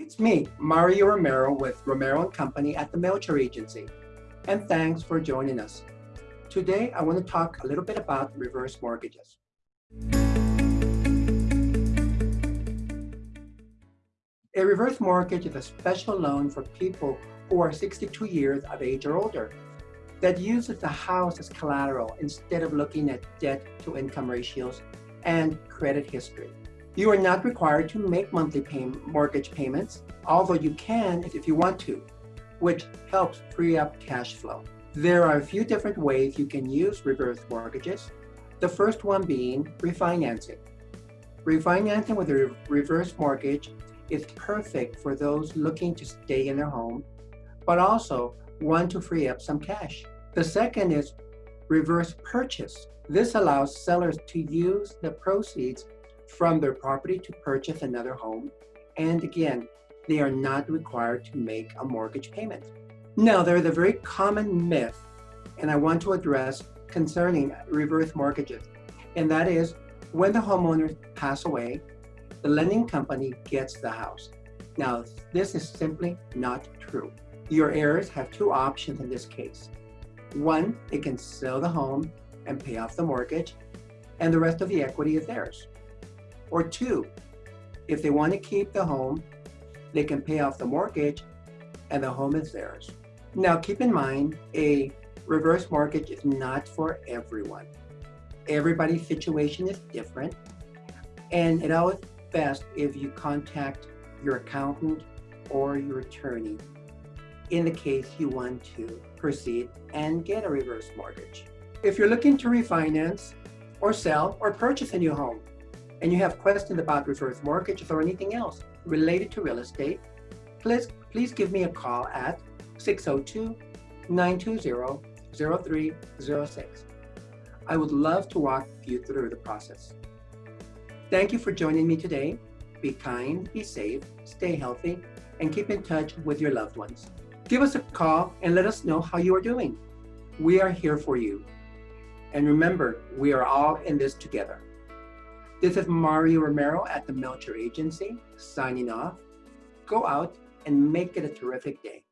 It's me, Mario Romero with Romero & Company at the Melcher Agency. And thanks for joining us. Today, I want to talk a little bit about reverse mortgages. A reverse mortgage is a special loan for people who are 62 years of age or older that uses the house as collateral instead of looking at debt to income ratios and credit history. You are not required to make monthly pay mortgage payments, although you can if you want to, which helps free up cash flow. There are a few different ways you can use reverse mortgages. The first one being refinancing. Refinancing with a reverse mortgage is perfect for those looking to stay in their home, but also want to free up some cash. The second is reverse purchase. This allows sellers to use the proceeds from their property to purchase another home. And again, they are not required to make a mortgage payment. Now, there is a very common myth, and I want to address concerning reverse mortgages, and that is when the homeowners pass away, the lending company gets the house. Now, this is simply not true. Your heirs have two options in this case. One, they can sell the home and pay off the mortgage, and the rest of the equity is theirs. Or two, if they want to keep the home, they can pay off the mortgage and the home is theirs. Now keep in mind, a reverse mortgage is not for everyone. Everybody's situation is different and it always best if you contact your accountant or your attorney in the case you want to proceed and get a reverse mortgage. If you're looking to refinance or sell or purchase a new home, and you have questions about reverse mortgages or anything else related to real estate, please, please give me a call at 602-920-0306. I would love to walk you through the process. Thank you for joining me today. Be kind, be safe, stay healthy, and keep in touch with your loved ones. Give us a call and let us know how you are doing. We are here for you. And remember, we are all in this together. This is Mario Romero at the Melcher Agency, signing off. Go out and make it a terrific day.